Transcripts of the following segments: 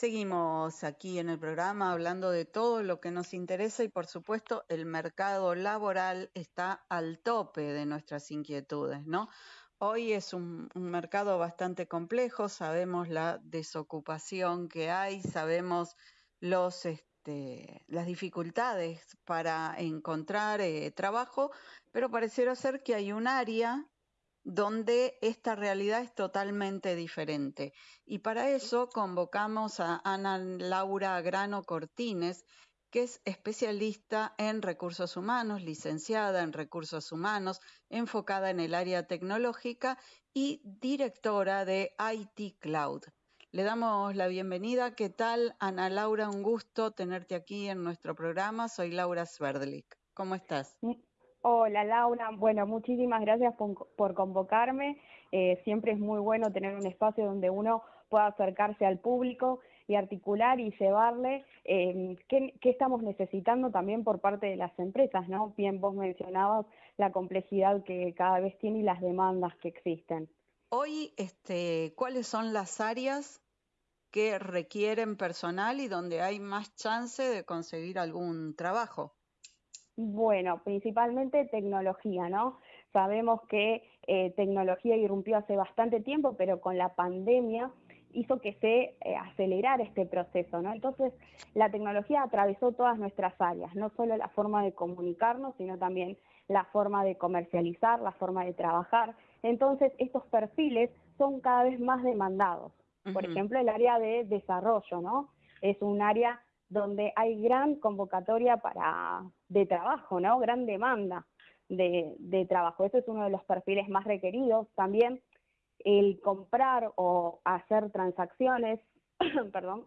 Seguimos aquí en el programa hablando de todo lo que nos interesa y por supuesto el mercado laboral está al tope de nuestras inquietudes, ¿no? Hoy es un, mercado bastante complejo, sabemos la desocupación que hay, sabemos este, las dificultades para encontrar eh, trabajo, pero pareciera ser que hay un área donde esta realidad es totalmente diferente. Y para eso convocamos a Ana Laura Grano Cortines, que es especialista en recursos humanos, licenciada en recursos humanos, enfocada en el área tecnológica y directora de IT Cloud. Le damos la bienvenida. ¿Qué tal, Ana Laura? Un gusto tenerte aquí en nuestro programa. Soy Laura Sverdlik. ¿Cómo estás? Hola Laura, bueno, muchísimas gracias por, convocarme. Eh, siempre es muy bueno tener un espacio donde uno pueda acercarse al público y articular y llevarle eh, qué, estamos necesitando también por parte de las empresas, ¿no? Bien, vos mencionabas la complejidad que cada vez tiene y las demandas que existen. Hoy, este, ¿cuáles son las áreas que requieren personal y donde hay más chance de conseguir algún trabajo? Bueno, principalmente tecnología, ¿no? Sabemos que eh, tecnología irrumpió hace bastante tiempo, pero con la pandemia hizo que se eh, acelerara este proceso, ¿no? Entonces, la tecnología atravesó todas nuestras áreas, no solo la forma de comunicarnos, sino también la forma de comercializar, la forma de trabajar. Entonces, estos perfiles son cada vez más demandados. Por ejemplo, el área de desarrollo, ¿no? Es un área donde hay gran convocatoria para, de trabajo, ¿no? Gran demanda de, de trabajo. Ese es uno de los perfiles más requeridos. También el comprar o hacer transacciones, perdón,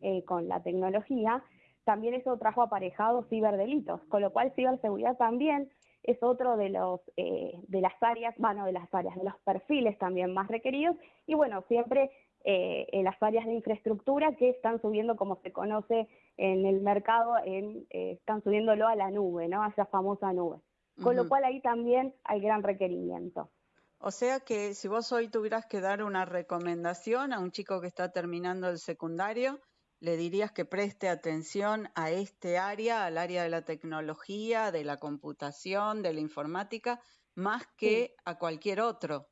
eh, con la tecnología, también eso trajo aparejado ciberdelitos, con lo cual ciberseguridad también es otro de los eh, de las áreas, bueno, de las áreas, de los perfiles también más requeridos, y bueno, siempre eh, en las áreas de infraestructura que están subiendo, como se conoce en el mercado, en, están subiéndolo a la nube, ¿no? A esa famosa nube. Con lo cual ahí también hay gran requerimiento. O sea que si vos hoy tuvieras que dar una recomendación a un chico que está terminando el secundario, le dirías que preste atención a este área, al área de la tecnología, de la computación, de la informática, más que a cualquier otro.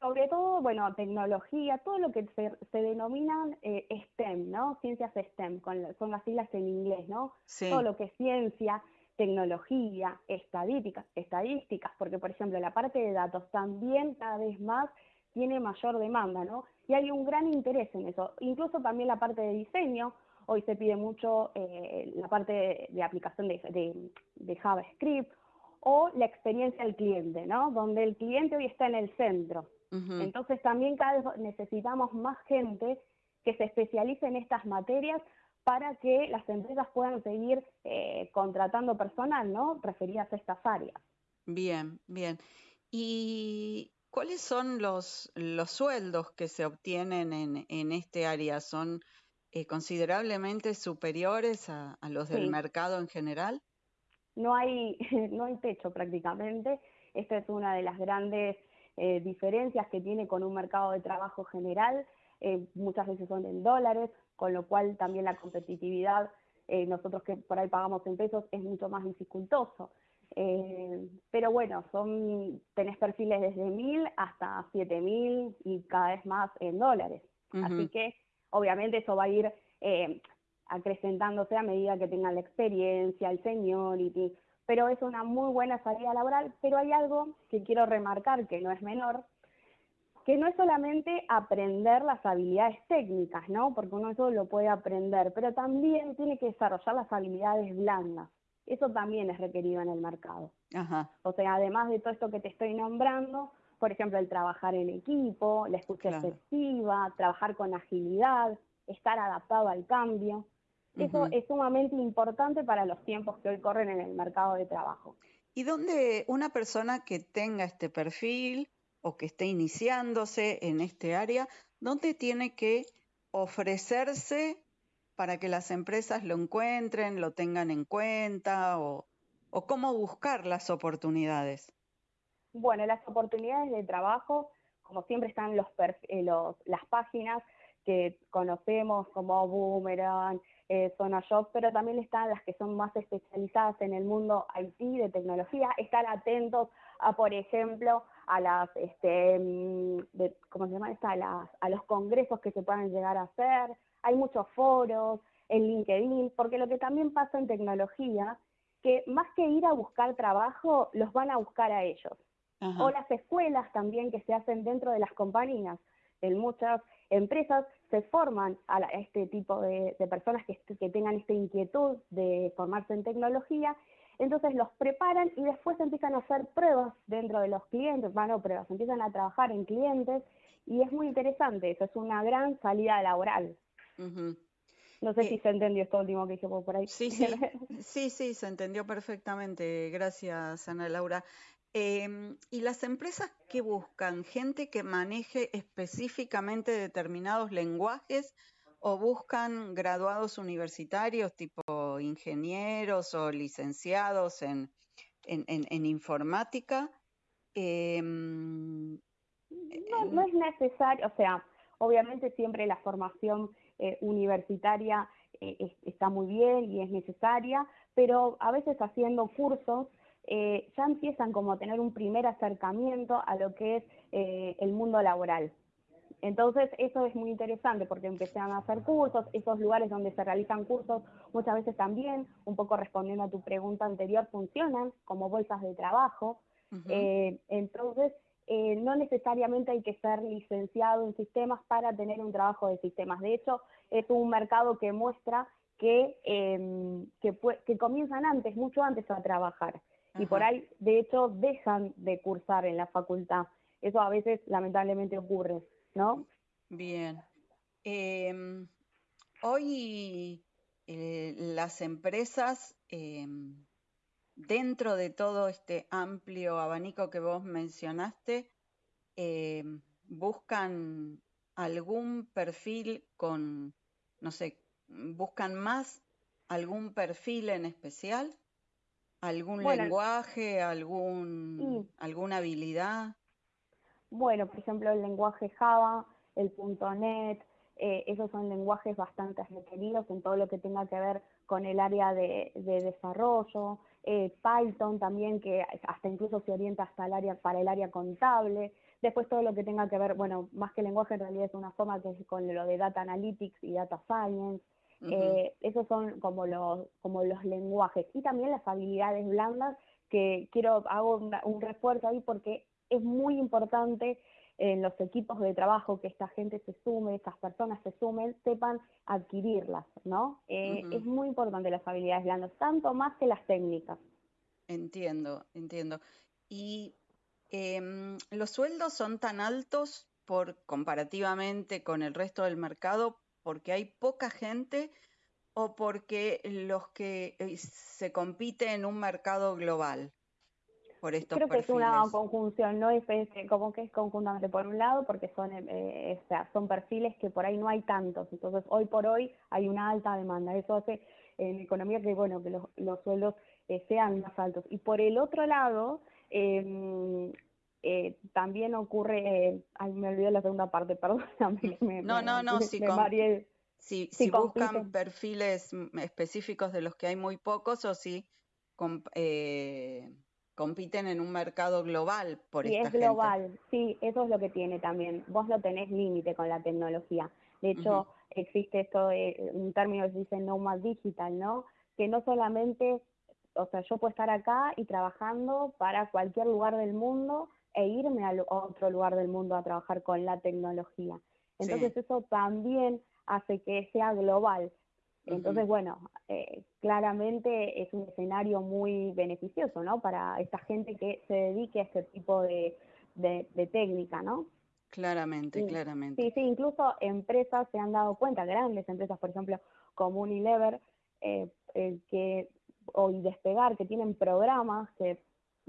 Sobre todo, bueno, tecnología, todo lo que se, denominan eh, STEM, ¿no? Ciencias STEM, con, son las siglas en inglés, ¿no? Todo lo que es ciencia, tecnología, estadísticas, estadísticas, porque por ejemplo la parte de datos también cada vez más tiene mayor demanda, ¿no? Y hay un gran interés en eso. Incluso también la parte de diseño, hoy se pide mucho eh, la parte de, aplicación de, JavaScript o la experiencia del cliente, ¿no? Donde el cliente hoy está en el centro. Entonces también cada vez necesitamos más gente que se especialice en estas materias para que las empresas puedan seguir eh, contratando personal, ¿no? Referidas a estas áreas. Bien, bien. ¿Y cuáles son los, los sueldos que se obtienen en, en este área? ¿Son eh, considerablemente superiores a, los del mercado en general? No hay, no hay techo prácticamente. Esta es una de las grandes eh, diferencias que tiene con un mercado de trabajo general. muchas veces son en dólares, con lo cual también la competitividad, eh, nosotros que por ahí pagamos en pesos, es mucho más dificultoso. Eh, pero bueno, son tenés perfiles desde mil hasta siete mil y cada vez más en dólares. Así que obviamente eso va a ir eh, acrecentándose a medida que tengan la experiencia, el seniority, pero es una muy buena salida laboral, pero hay algo que quiero remarcar que no es menor, que no es solamente aprender las habilidades técnicas, ¿no? Porque uno eso lo puede aprender, pero también tiene que desarrollar las habilidades blandas. Eso también es requerido en el mercado. O sea, además de todo esto que te estoy nombrando, por ejemplo, el trabajar en equipo, la escucha efectiva, trabajar con agilidad, estar adaptado al cambio. Eso es sumamente importante para los tiempos que hoy corren en el mercado de trabajo. ¿Y dónde una persona que tenga este perfil, o que esté iniciándose en este área, ¿dónde tiene que ofrecerse para que las empresas lo encuentren, lo tengan en cuenta o, cómo buscar las oportunidades? Bueno, las oportunidades de trabajo, como siempre están los, eh, las páginas, que conocemos como Boomerang, eh, Zona Job, pero también están las que son más especializadas en el mundo IT de tecnología, estar atentos a, por ejemplo, a las, este, mm, ¿cómo se llama? a, a los congresos que se puedan llegar a hacer, hay muchos foros, en LinkedIn, porque lo que también pasa en tecnología, que más que ir a buscar trabajo, los van a buscar a ellos. O las escuelas también que se hacen dentro de las compañías. En muchas empresas se forman a, este tipo de, personas que, que, tengan esta inquietud de formarse en tecnología, entonces los preparan y después empiezan a hacer pruebas dentro de los clientes, bueno, pruebas, empiezan a trabajar en clientes y es muy interesante, eso es una gran salida laboral. No sé si se entendió esto último que dije por ahí. Sí, sí, sí, sí, se entendió perfectamente. Gracias, Ana Laura. Em, ¿Y las empresas qué buscan? ¿Gente que maneje específicamente determinados lenguajes o buscan graduados universitarios tipo ingenieros o licenciados en, en, informática? Em, no, no es necesario, o sea, obviamente siempre la formación eh, universitaria eh, está muy bien y es necesaria, pero a veces haciendo cursos eh, ya empiezan como a tener un primer acercamiento a lo que es el mundo laboral. Entonces, eso es muy interesante porque empiezan a hacer cursos, esos lugares donde se realizan cursos muchas veces también, un poco respondiendo a tu pregunta anterior, funcionan como bolsas de trabajo. entonces, eh, no necesariamente hay que ser licenciado en sistemas para tener un trabajo de sistemas. De hecho, es un mercado que muestra que, em, que, comienzan antes, mucho antes a trabajar. Y por ahí, de hecho, dejan de cursar en la facultad. Eso a veces lamentablemente ocurre, ¿no? Bien. Em, hoy eh, las empresas em, dentro de todo este amplio abanico que vos mencionaste, eh, buscan algún perfil con, no sé, buscan más algún perfil en especial, algún lenguaje, algún, alguna habilidad. Bueno, por ejemplo, el lenguaje Java, el .NET, eh, esos son lenguajes bastante requeridos en todo lo que tenga que ver con el área de desarrollo, eh, Python también, que hasta incluso se orienta hasta el área, para el área contable, después todo lo que tenga que ver, bueno, más que lenguaje en realidad es una forma que es con lo de Data Analytics y Data Science, eh, esos son como los, como los lenguajes, y también las habilidades blandas, que quiero, hago un refuerzo ahí porque es muy importante en los equipos de trabajo que esta gente se sume, estas personas se sumen, sepan adquirirlas, ¿no? Eh, es muy importante las habilidades blandas, tanto más que las técnicas. Entiendo, entiendo. ¿Y em, los sueldos son tan altos por comparativamente con el resto del mercado porque hay poca gente o porque los que eh, se compite en un mercado global? Creo que es una conjunción, no es, como que es conjuntamente por un lado, porque son, eh, eh, o sea, son perfiles que por ahí no hay tantos, entonces hoy por hoy hay una alta demanda, eso hace en economía que bueno que los, los sueldos eh, sean más altos. Y por el otro lado, em, también ocurre, ay, me olvidé la segunda parte, perdón. no, no, no, si, si, si, buscan perfiles específicos de los que hay muy pocos o si compiten en un mercado global por sí, es global, sí, eso es lo que tiene también. Vos no tenés límite con la tecnología. De hecho, existe esto de un término que se dice nomad digital, ¿no? Que no solamente, o sea, yo puedo estar acá y trabajando para cualquier lugar del mundo e irme a otro lugar del mundo a trabajar con la tecnología. Entonces eso también hace que sea global. Entonces, bueno, eh, claramente es un escenario muy beneficioso, ¿no? Para esta gente que se dedique a este tipo de, técnica, ¿no? Claramente, claramente. Sí, sí, incluso empresas se han dado cuenta, grandes empresas, por ejemplo, como Unilever, eh, que, o Despegar, que tienen programas que,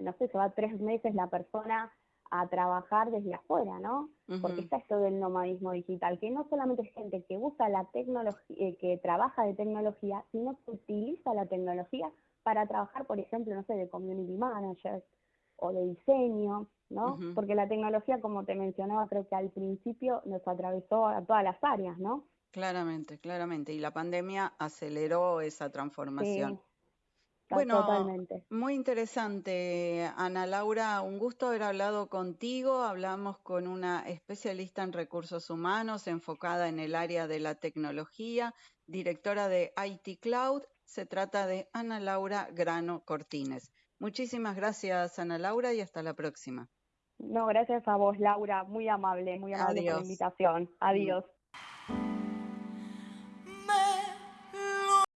no sé, se va tres meses la persona a trabajar desde afuera, ¿no? Porque está esto del nomadismo digital, que no solamente es gente que usa la tecnología, eh, que trabaja de tecnología, sino que utiliza la tecnología para trabajar, por ejemplo, no sé, de community manager o de diseño, ¿no? Porque la tecnología, como te mencionaba, creo que al principio nos atravesó a todas las áreas, ¿no? Claramente, claramente. Y la pandemia aceleró esa transformación. Bueno, totalmente. muy interesante, Ana Laura. Un gusto haber hablado contigo. Hablamos con una especialista en recursos humanos enfocada en el área de la tecnología, directora de IT Cloud. Se trata de Ana Laura Grano Cortines. Muchísimas gracias, Ana Laura, y hasta la próxima. No, gracias a vos, Laura. Muy amable, muy amable por la invitación. Adiós.